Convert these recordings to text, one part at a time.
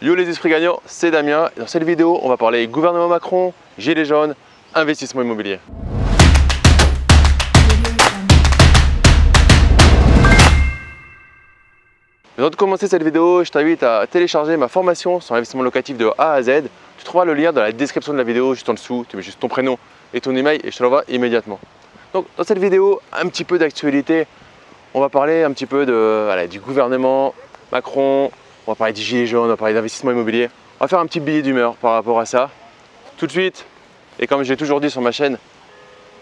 Yo les esprits gagnants, c'est Damien. Dans cette vidéo, on va parler gouvernement Macron, gilets jaunes, investissement immobilier. Avant de commencer cette vidéo, je t'invite à télécharger ma formation sur l'investissement locatif de A à Z. Tu trouveras le lien dans la description de la vidéo, juste en dessous. Tu mets juste ton prénom et ton email et je te l'envoie immédiatement. Donc dans cette vidéo, un petit peu d'actualité. On va parler un petit peu de, du gouvernement Macron, on va parler des gilets jaunes, on va parler d'investissement immobilier. On va faire un petit billet d'humeur par rapport à ça. Tout de suite, et comme je l'ai toujours dit sur ma chaîne,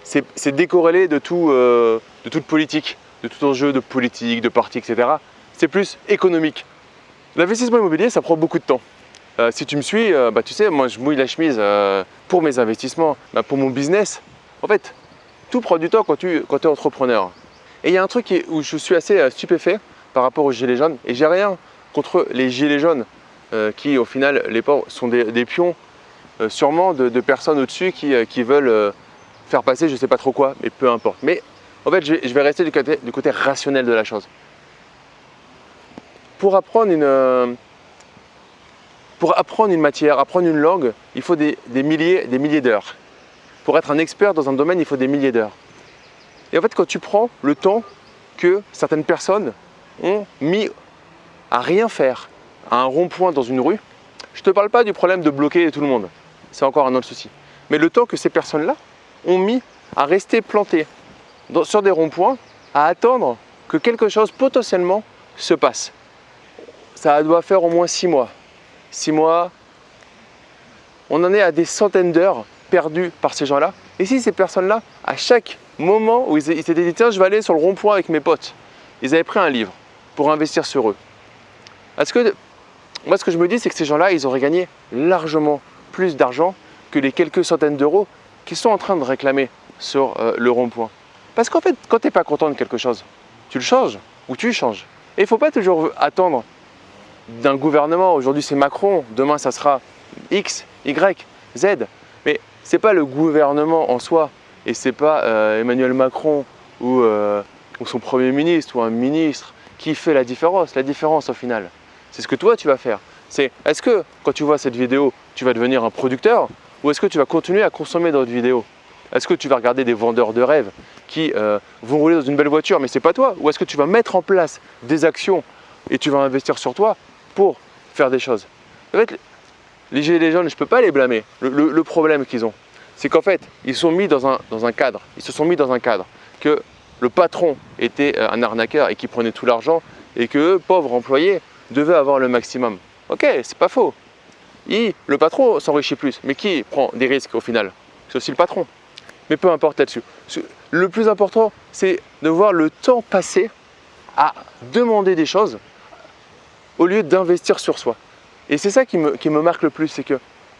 c'est décorrélé euh, de toute politique, de tout enjeu de politique, de parti, etc. C'est plus économique. L'investissement immobilier, ça prend beaucoup de temps. Euh, si tu me suis, euh, bah, tu sais, moi je mouille la chemise pour mes investissements, bah, pour mon business. En fait, tout prend du temps quand tu es entrepreneur. Et il y a un truc où je suis assez stupéfait par rapport aux gilets jaunes, et j'ai rien contre les gilets jaunes euh, qui au final les pauvres sont des, pions euh, sûrement de, personnes au-dessus qui, euh, veulent faire passer je sais pas trop quoi, mais peu importe. Mais en fait je vais, rester du côté, rationnel de la chose. Pour apprendre une, apprendre une matière, apprendre une langue, il faut des, milliers, des milliers d'heures. Pour être un expert dans un domaine, il faut des milliers d'heures. Et en fait, quand tu prends le temps que certaines personnes ont mis à rien faire à un rond-point dans une rue, je ne te parle pas du problème de bloquer tout le monde, c'est encore un autre souci. Mais le temps que ces personnes-là ont mis à rester plantées sur des ronds-points, à attendre que quelque chose potentiellement se passe. Ça doit faire au moins six mois. Six mois, on en est à des centaines d'heures perdues par ces gens-là. Et si ces personnes-là, à chaque moment où ils s'étaient dit tiens, je vais aller sur le rond-point avec mes potes, ils avaient pris un livre pour investir sur eux, parce que moi, ce que je me dis, c'est que ces gens-là, ils auraient gagné largement plus d'argent que les quelques centaines d'euros qu'ils sont en train de réclamer sur euh, le rond-point. Parce qu'en fait, quand tu n'es pas content de quelque chose, tu le changes ou tu changes. Et il ne faut pas toujours attendre d'un gouvernement. Aujourd'hui, c'est Macron, demain, ça sera X, Y, Z. Mais ce n'est pas le gouvernement en soi et ce n'est pas euh, Emmanuel Macron euh, ou son Premier ministre ou un ministre qui fait la différence. La différence, au final, c'est ce que toi tu vas faire. C'est est-ce que quand tu vois cette vidéo, tu vas devenir un producteur ou est-ce que tu vas continuer à consommer d'autres vidéos? Est-ce que tu vas regarder des vendeurs de rêves qui euh, vont rouler dans une belle voiture mais c'est pas toi? Ou est-ce que tu vas mettre en place des actions et tu vas investir sur toi pour faire des choses? En fait, les gilets jaunes, je ne peux pas les blâmer. Le, problème qu'ils ont, c'est qu'en fait, ils sont mis dans un, cadre. Ils se sont mis dans un cadre que le patron était euh, un arnaqueur et qui prenait tout l'argent et que pauvres employés devait avoir le maximum. Ok, c'est pas faux. le patron s'enrichit plus, mais qui prend des risques au final? C'est aussi le patron. Mais peu importe là-dessus. Le plus important, c'est de voir le temps passer à demander des choses au lieu d'investir sur soi. Et c'est ça qui me, marque le plus, c'est que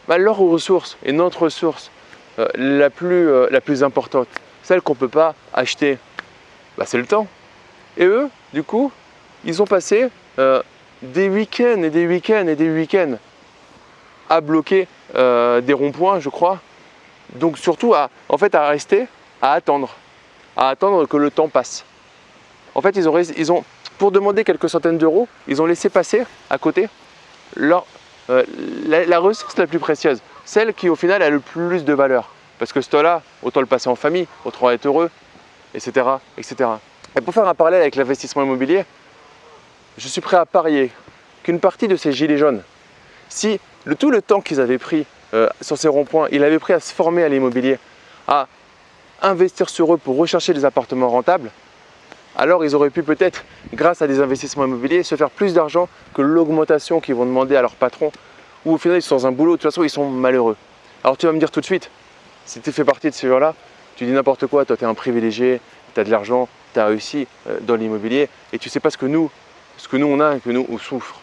bah, leur ressource et notre ressource euh, la, plus, euh, la plus importante, celle qu'on ne peut pas acheter, bah, c'est le temps. Et eux, du coup, ils ont passé euh, des week-ends et des week-ends et des week-ends à bloquer euh, des ronds-points, je crois. Donc surtout à, en fait, à rester, à attendre, à attendre que le temps passe. En fait, ils ont, pour demander quelques centaines d'euros, ils ont laissé passer à côté euh, la, ressource la plus précieuse, celle qui au final a le plus de valeur. Parce que ce temps-là, autant le passer en famille, autant être heureux, etc. etc. Et pour faire un parallèle avec l'investissement immobilier, je suis prêt à parier qu'une partie de ces gilets jaunes, si le, tout le temps qu'ils avaient pris euh, sur ces ronds-points, ils avaient pris à se former à l'immobilier, à investir sur eux pour rechercher des appartements rentables, alors ils auraient pu peut-être, grâce à des investissements immobiliers, se faire plus d'argent que l'augmentation qu'ils vont demander à leur patron, ou au final ils sont dans un boulot, de toute façon ils sont malheureux. Alors tu vas me dire tout de suite, si tu fais partie de ces gens-là, tu dis n'importe quoi, toi tu es un privilégié, tu as de l'argent, tu as réussi euh, dans l'immobilier, et tu sais pas ce que nous, ce que nous on a et que nous on souffre.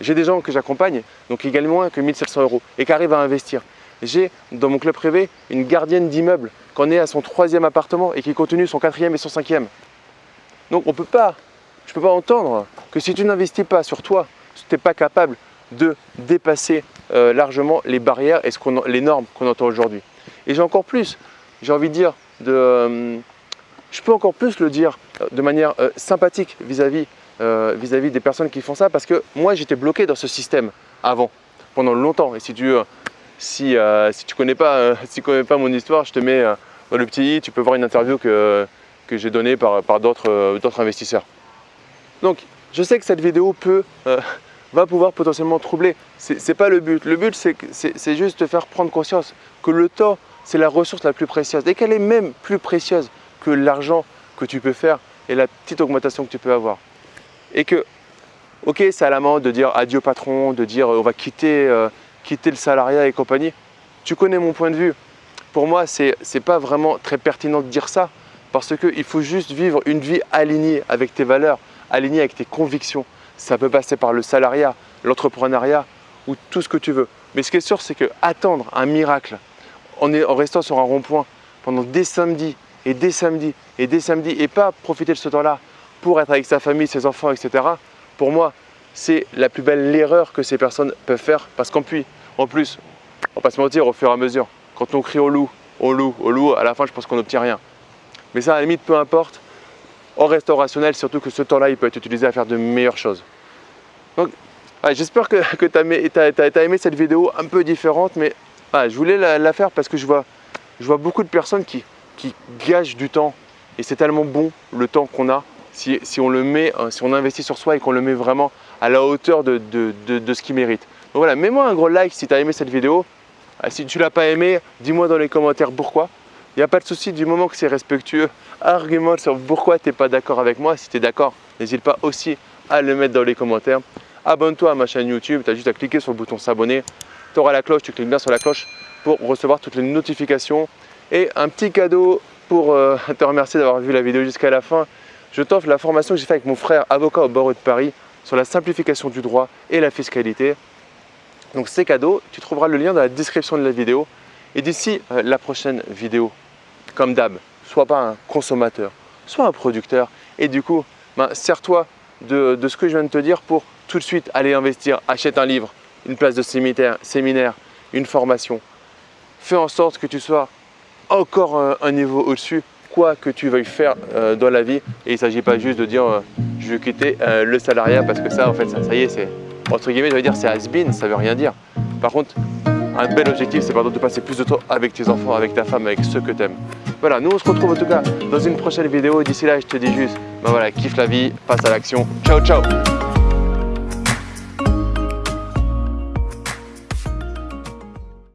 J'ai des gens que j'accompagne, donc qui gagnent moins que 1700 euros et qui arrivent à investir. J'ai dans mon club privé une gardienne d'immeuble qui en est à son troisième appartement et qui continue son quatrième et son cinquième. Donc on peut pas, je ne peux pas entendre que si tu n'investis pas sur toi, tu n'es pas capable de dépasser euh, largement les barrières et ce les normes qu'on entend aujourd'hui. Et j'ai encore plus, j'ai envie de dire, de, euh, je peux encore plus le dire euh, de manière sympathique vis-à-vis euh, vis-à-vis des personnes qui font ça parce que moi j'étais bloqué dans ce système avant, pendant longtemps. Et si tu ne si, si tu connais, pas, si connais pas mon histoire, je te mets dans le petit i, tu peux voir une interview que, que j'ai donnée par, par d'autres investisseurs. Donc je sais que cette vidéo peut, va pouvoir potentiellement troubler. Ce n'est pas le but. Le but, c'est juste de faire prendre conscience que le temps, c'est la ressource la plus précieuse et qu'elle est même plus précieuse que l'argent que tu peux faire et la petite augmentation que tu peux avoir. Et que, ok, c'est à la mode de dire adieu patron, de dire on va quitter, euh, quitter le salariat et compagnie. Tu connais mon point de vue. Pour moi, ce n'est pas vraiment très pertinent de dire ça parce qu'il faut juste vivre une vie alignée avec tes valeurs, alignée avec tes convictions. Ça peut passer par le salariat, l'entrepreneuriat ou tout ce que tu veux. Mais ce qui est sûr, c'est que attendre un miracle en restant sur un rond-point pendant des samedis et des samedis et des samedis et pas profiter de ce temps-là pour être avec sa famille, ses enfants, etc. Pour moi, c'est la plus belle erreur que ces personnes peuvent faire parce qu'en plus, en plus, on va pas se mentir, au fur et à mesure, quand on crie au loup, au loup, au loup, à la fin, je pense qu'on n'obtient rien. Mais ça, à la limite, peu importe en restant rationnel, surtout que ce temps-là, il peut être utilisé à faire de meilleures choses. Donc, j'espère que, tu as, aimé cette vidéo un peu différente, mais je voulais la, faire parce que je vois, beaucoup de personnes qui, qui du temps et c'est tellement bon le temps qu'on a si, on le met, euh, si on investit sur soi et qu'on le met vraiment à la hauteur de, de, ce qu'il mérite. Donc voilà, mets-moi un gros like si tu as aimé cette vidéo. Ah, si tu ne l'as pas aimé, dis-moi dans les commentaires pourquoi. Il n'y a pas de souci du moment que c'est respectueux. Argumente sur pourquoi tu n'es pas d'accord avec moi. Si tu es d'accord, n'hésite pas aussi à le mettre dans les commentaires. Abonne-toi à ma chaîne YouTube. Tu as juste à cliquer sur le bouton s'abonner. Tu auras la cloche, tu cliques bien sur la cloche pour recevoir toutes les notifications. Et un petit cadeau pour euh, te remercier d'avoir vu la vidéo jusqu'à la fin. Je t'offre la formation que j'ai faite avec mon frère avocat au barreau de Paris sur la simplification du droit et la fiscalité. Donc c'est cadeau, tu trouveras le lien dans la description de la vidéo. Et d'ici euh, la prochaine vidéo, comme d'hab, sois pas un consommateur, sois un producteur. Et du coup, ben, sers-toi de, ce que je viens de te dire pour tout de suite aller investir. Achète un livre, une place de séminaire, séminaire une formation. Fais en sorte que tu sois encore un, niveau au-dessus, quoi que tu veuilles faire euh, dans la vie. Et il ne s'agit pas juste de dire euh, je vais quitter le salariat parce que ça, en fait, ça, ça y est, c'est entre guillemets, je vais dire c'est has-been, ça veut rien dire. Par contre, un bel objectif, c'est pardon de passer plus de temps avec tes enfants, avec ta femme, avec ceux que tu aimes. Voilà, nous on se retrouve en tout cas dans une prochaine vidéo. D'ici là, je te dis juste, ben voilà, kiffe la vie, passe à l'action. Ciao, ciao